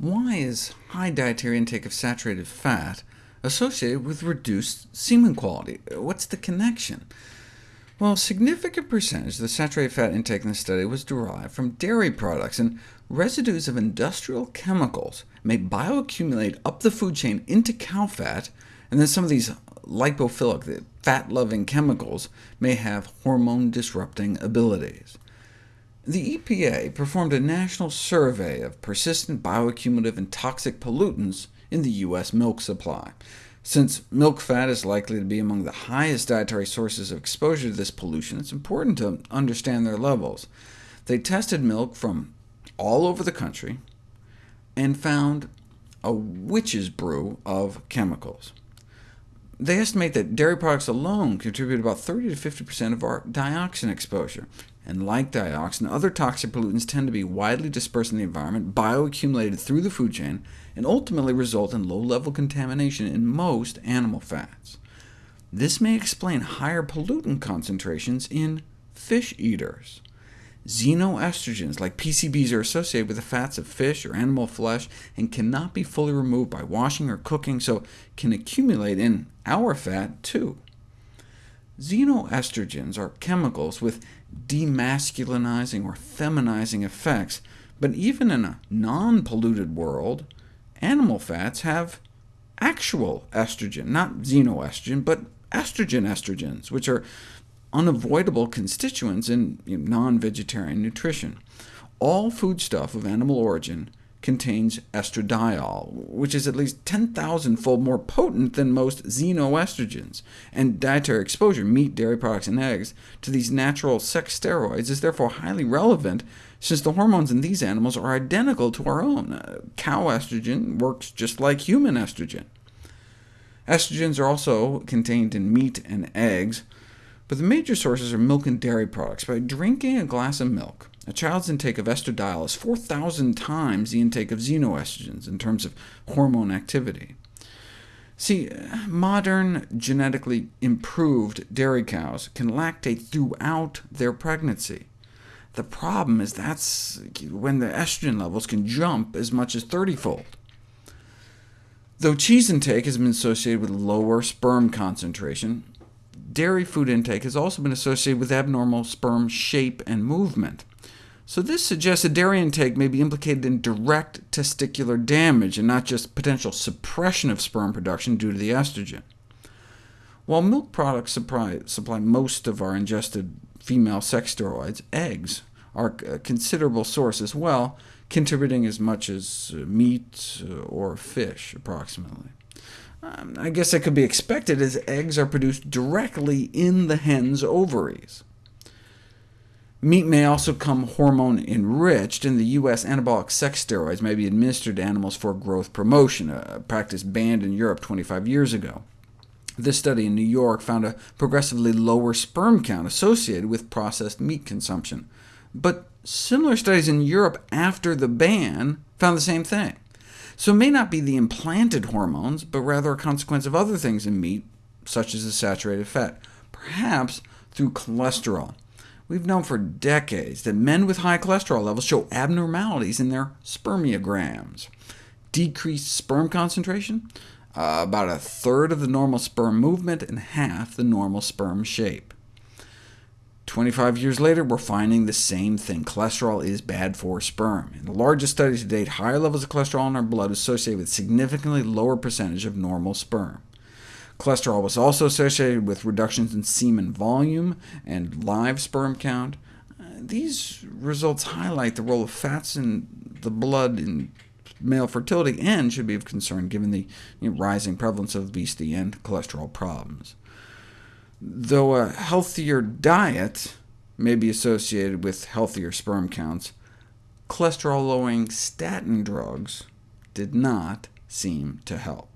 Why is high dietary intake of saturated fat associated with reduced semen quality? What's the connection? Well, a significant percentage of the saturated fat intake in the study was derived from dairy products, and residues of industrial chemicals may bioaccumulate up the food chain into cow fat, and then some of these lipophilic, fat-loving chemicals may have hormone-disrupting abilities. The EPA performed a national survey of persistent bioaccumulative and toxic pollutants in the U.S. milk supply. Since milk fat is likely to be among the highest dietary sources of exposure to this pollution, it's important to understand their levels. They tested milk from all over the country and found a witch's brew of chemicals. They estimate that dairy products alone contribute about 30 to 50% of our dioxin exposure, and like dioxin, other toxic pollutants tend to be widely dispersed in the environment, bioaccumulated through the food chain, and ultimately result in low-level contamination in most animal fats. This may explain higher pollutant concentrations in fish eaters. Xenoestrogens, like PCBs, are associated with the fats of fish or animal flesh, and cannot be fully removed by washing or cooking, so can accumulate in our fat too. Xenoestrogens are chemicals with demasculinizing or feminizing effects, but even in a non-polluted world, animal fats have actual estrogen, not xenoestrogen, but estrogen estrogens, which are unavoidable constituents in non-vegetarian nutrition. All foodstuff of animal origin contains estradiol, which is at least 10,000-fold more potent than most xenoestrogens, and dietary exposure, meat, dairy products, and eggs, to these natural sex steroids is therefore highly relevant, since the hormones in these animals are identical to our own. Uh, cow estrogen works just like human estrogen. Estrogens are also contained in meat and eggs, but the major sources are milk and dairy products. By drinking a glass of milk, a child's intake of estradiol is 4,000 times the intake of xenoestrogens in terms of hormone activity. See, modern genetically improved dairy cows can lactate throughout their pregnancy. The problem is that's when the estrogen levels can jump as much as 30-fold. Though cheese intake has been associated with lower sperm concentration, dairy food intake has also been associated with abnormal sperm shape and movement. So this suggests that dairy intake may be implicated in direct testicular damage, and not just potential suppression of sperm production due to the estrogen. While milk products supply, supply most of our ingested female sex steroids, eggs are a considerable source as well, contributing as much as uh, meat uh, or fish, approximately. Um, I guess that could be expected, as eggs are produced directly in the hen's ovaries. Meat may also come hormone-enriched. In the U.S., anabolic sex steroids may be administered to animals for growth promotion, a practice banned in Europe 25 years ago. This study in New York found a progressively lower sperm count associated with processed meat consumption. But similar studies in Europe after the ban found the same thing. So it may not be the implanted hormones, but rather a consequence of other things in meat, such as the saturated fat, perhaps through cholesterol. We've known for decades that men with high cholesterol levels show abnormalities in their spermiograms. Decreased sperm concentration, uh, about a third of the normal sperm movement, and half the normal sperm shape. 25 years later, we're finding the same thing. Cholesterol is bad for sperm. In the largest study to date, higher levels of cholesterol in our blood associated with significantly lower percentage of normal sperm. Cholesterol was also associated with reductions in semen volume and live sperm count. Uh, these results highlight the role of fats in the blood in male fertility, and should be of concern given the you know, rising prevalence of obesity and cholesterol problems though a healthier diet may be associated with healthier sperm counts, cholesterol-lowering statin drugs did not seem to help.